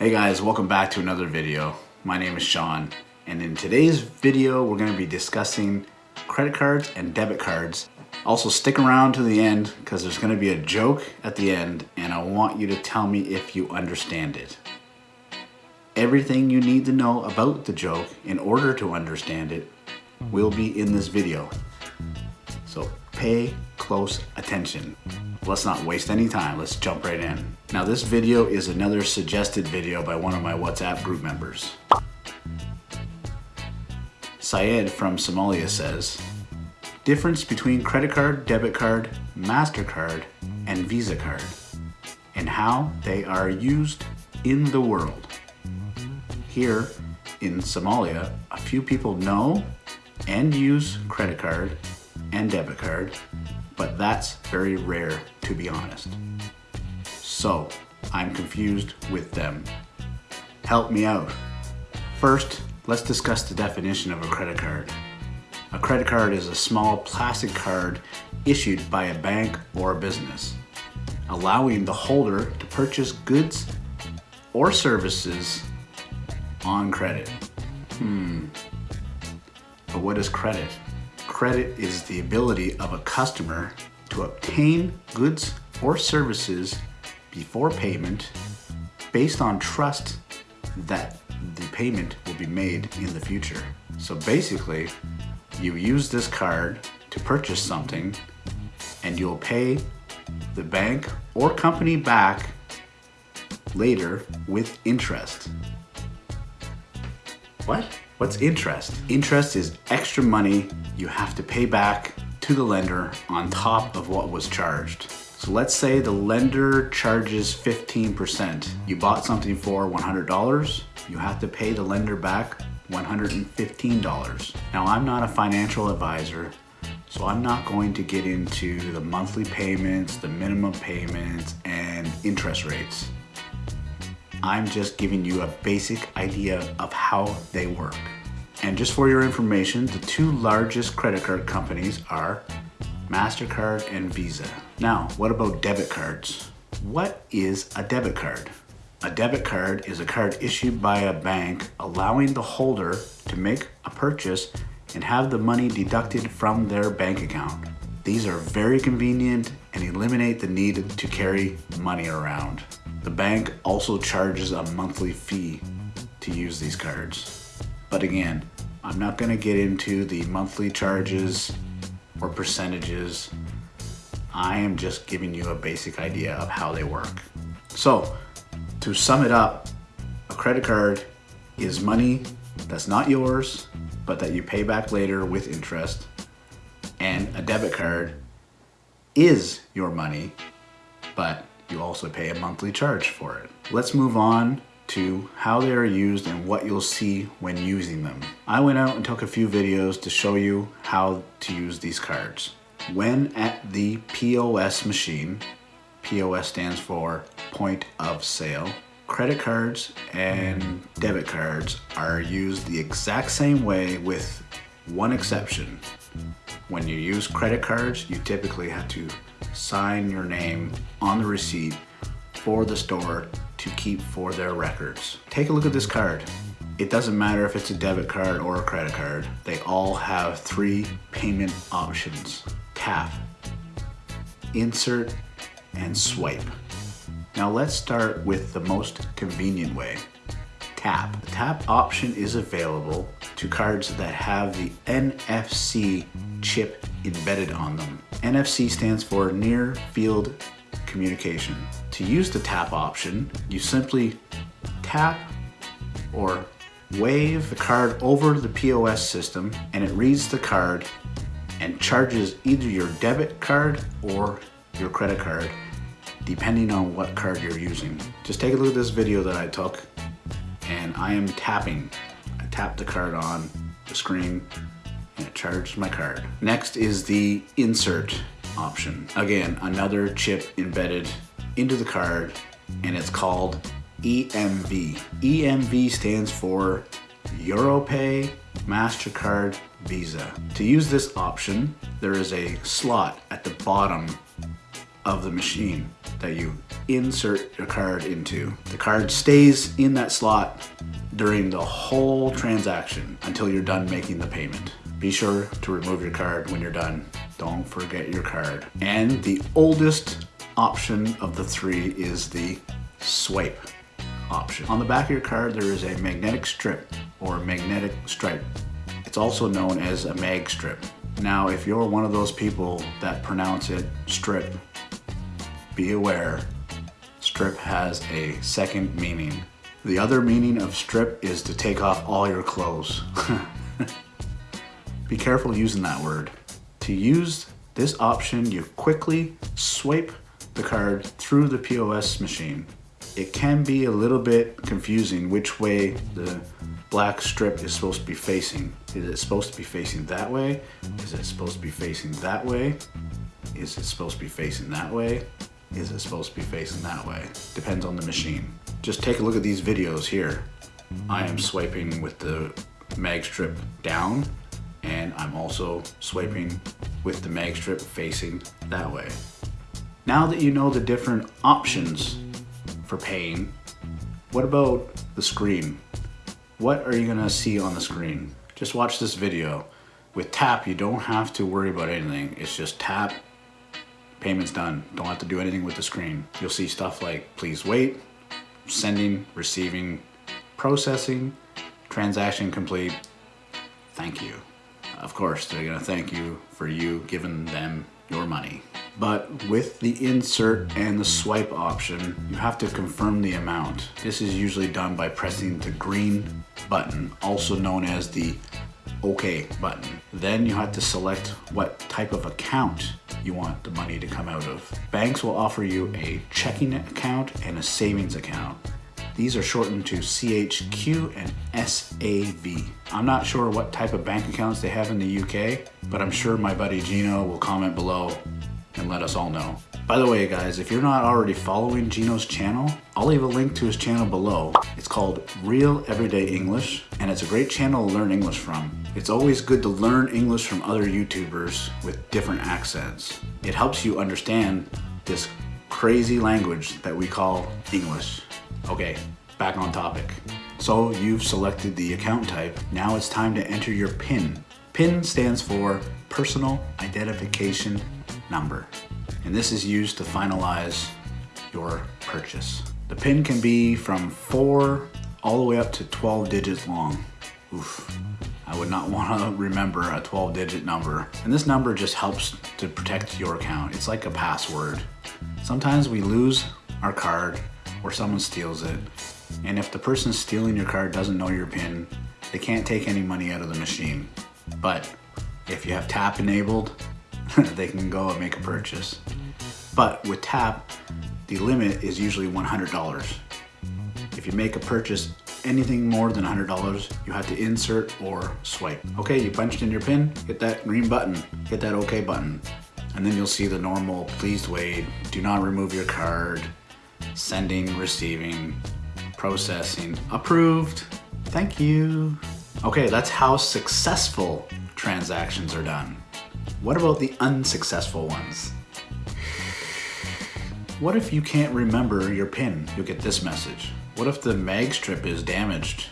Hey guys, welcome back to another video. My name is Sean, and in today's video, we're gonna be discussing credit cards and debit cards. Also stick around to the end because there's gonna be a joke at the end and I want you to tell me if you understand it. Everything you need to know about the joke in order to understand it will be in this video. So pay close attention. Let's not waste any time, let's jump right in. Now this video is another suggested video by one of my WhatsApp group members. Syed from Somalia says, difference between credit card, debit card, MasterCard, and Visa card, and how they are used in the world. Here in Somalia, a few people know and use credit card and debit card, but that's very rare to be honest. So I'm confused with them. Help me out. First, let's discuss the definition of a credit card. A credit card is a small plastic card issued by a bank or a business, allowing the holder to purchase goods or services on credit. Hmm. But what is credit? Credit is the ability of a customer to obtain goods or services before payment based on trust that the payment will be made in the future. So basically, you use this card to purchase something and you'll pay the bank or company back later with interest. What? What's interest? Interest is extra money you have to pay back to the lender on top of what was charged. So let's say the lender charges 15%. You bought something for $100, you have to pay the lender back $115. Now I'm not a financial advisor, so I'm not going to get into the monthly payments, the minimum payments, and interest rates. I'm just giving you a basic idea of how they work. And just for your information, the two largest credit card companies are MasterCard and Visa. Now, what about debit cards? What is a debit card? A debit card is a card issued by a bank allowing the holder to make a purchase and have the money deducted from their bank account. These are very convenient and eliminate the need to carry money around. The bank also charges a monthly fee to use these cards. But again, I'm not gonna get into the monthly charges or percentages. I am just giving you a basic idea of how they work. So to sum it up, a credit card is money that's not yours, but that you pay back later with interest. And a debit card is your money, but you also pay a monthly charge for it. Let's move on to how they are used and what you'll see when using them. I went out and took a few videos to show you how to use these cards. When at the POS machine, POS stands for point of sale, credit cards and debit cards are used the exact same way with one exception. When you use credit cards, you typically have to sign your name on the receipt for the store to keep for their records. Take a look at this card. It doesn't matter if it's a debit card or a credit card. They all have three payment options. Tap, insert, and swipe. Now let's start with the most convenient way. Tap. The tap option is available to cards that have the NFC chip embedded on them. NFC stands for Near Field Communication. To use the tap option, you simply tap or wave the card over the POS system and it reads the card and charges either your debit card or your credit card depending on what card you're using. Just take a look at this video that I took and I am tapping. I tap the card on the screen and it charged my card. Next is the insert option. Again, another chip embedded into the card and it's called EMV. EMV stands for Europay, MasterCard, Visa. To use this option, there is a slot at the bottom of the machine that you insert your card into. The card stays in that slot during the whole transaction until you're done making the payment. Be sure to remove your card when you're done. Don't forget your card. And the oldest option of the three is the swipe option. On the back of your card, there is a magnetic strip or magnetic stripe. It's also known as a mag strip. Now, if you're one of those people that pronounce it strip, be aware, strip has a second meaning. The other meaning of strip is to take off all your clothes. be careful using that word. To use this option, you quickly swipe the card through the POS machine. It can be a little bit confusing which way the black strip is supposed to be facing. Is it supposed to be facing that way? Is it supposed to be facing that way? Is it supposed to be facing that way? Is it supposed to be facing that way? Depends on the machine. Just take a look at these videos here. I am swiping with the mag strip down and I'm also swiping with the mag strip facing that way. Now that you know the different options for paying, what about the screen? What are you gonna see on the screen? Just watch this video. With tap, you don't have to worry about anything. It's just tap, payment's done. Don't have to do anything with the screen. You'll see stuff like please wait, sending, receiving, processing, transaction complete, thank you. Of course, they're gonna thank you for you giving them your money. But with the insert and the swipe option, you have to confirm the amount. This is usually done by pressing the green button, also known as the OK button. Then you have to select what type of account you want the money to come out of. Banks will offer you a checking account and a savings account. These are shortened to CHQ and SAV. I'm not sure what type of bank accounts they have in the UK, but I'm sure my buddy Gino will comment below and let us all know. By the way, guys, if you're not already following Gino's channel, I'll leave a link to his channel below. It's called Real Everyday English, and it's a great channel to learn English from. It's always good to learn English from other YouTubers with different accents. It helps you understand this crazy language that we call English. Okay, back on topic. So you've selected the account type. Now it's time to enter your PIN. PIN stands for Personal Identification Number. And this is used to finalize your purchase. The PIN can be from four all the way up to 12 digits long. Oof. I would not want to remember a 12 digit number. And this number just helps to protect your account. It's like a password. Sometimes we lose our card or someone steals it. And if the person stealing your card doesn't know your PIN, they can't take any money out of the machine. But if you have tap enabled, they can go and make a purchase. But with tap, the limit is usually $100. If you make a purchase anything more than $100, you have to insert or swipe. Okay, you punched in your PIN, hit that green button, hit that OK button, and then you'll see the normal please wait, do not remove your card, sending, receiving, processing, approved, thank you. Okay, that's how successful transactions are done. What about the unsuccessful ones? What if you can't remember your PIN? You'll get this message. What if the mag strip is damaged?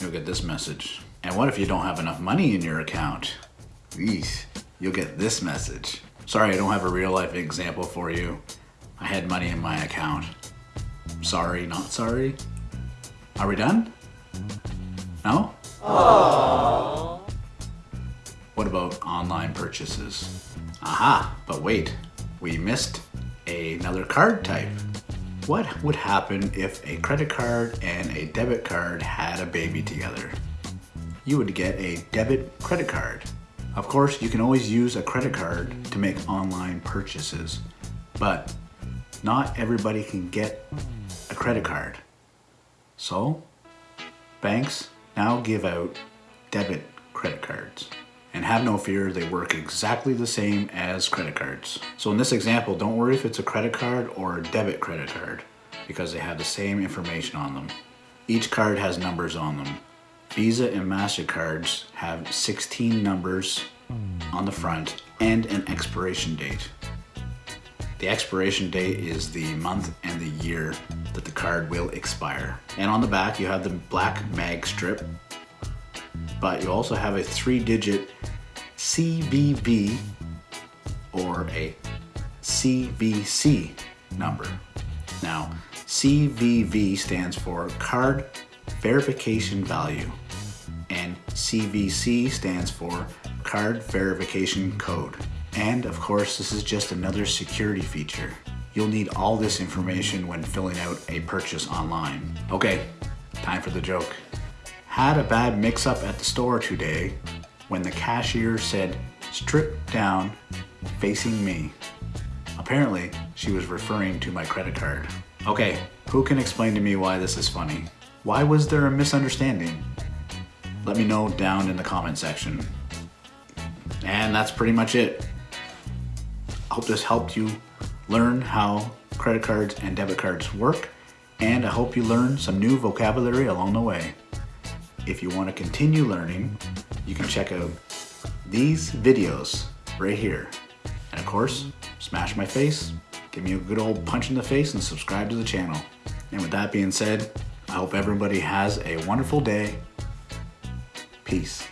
You'll get this message. And what if you don't have enough money in your account? Eesh, you'll get this message. Sorry, I don't have a real life example for you. I had money in my account. Sorry, not sorry. Are we done? No? Aww. What about online purchases? Aha, but wait, we missed another card type. What would happen if a credit card and a debit card had a baby together? You would get a debit credit card. Of course, you can always use a credit card to make online purchases, but not everybody can get credit card. So, banks now give out debit credit cards. And have no fear, they work exactly the same as credit cards. So in this example, don't worry if it's a credit card or a debit credit card because they have the same information on them. Each card has numbers on them. Visa and MasterCards have 16 numbers on the front and an expiration date. The expiration date is the month and the year that the card will expire. And on the back, you have the black mag strip, but you also have a three digit CVV or a CVC number. Now, CVV stands for Card Verification Value, and CVC stands for Card Verification Code. And of course, this is just another security feature. You'll need all this information when filling out a purchase online. Okay, time for the joke. Had a bad mix up at the store today when the cashier said, strip down, facing me. Apparently, she was referring to my credit card. Okay, who can explain to me why this is funny? Why was there a misunderstanding? Let me know down in the comment section. And that's pretty much it. I hope this helped you learn how credit cards and debit cards work, and I hope you learned some new vocabulary along the way. If you want to continue learning, you can check out these videos right here. And of course, smash my face, give me a good old punch in the face and subscribe to the channel. And with that being said, I hope everybody has a wonderful day. Peace.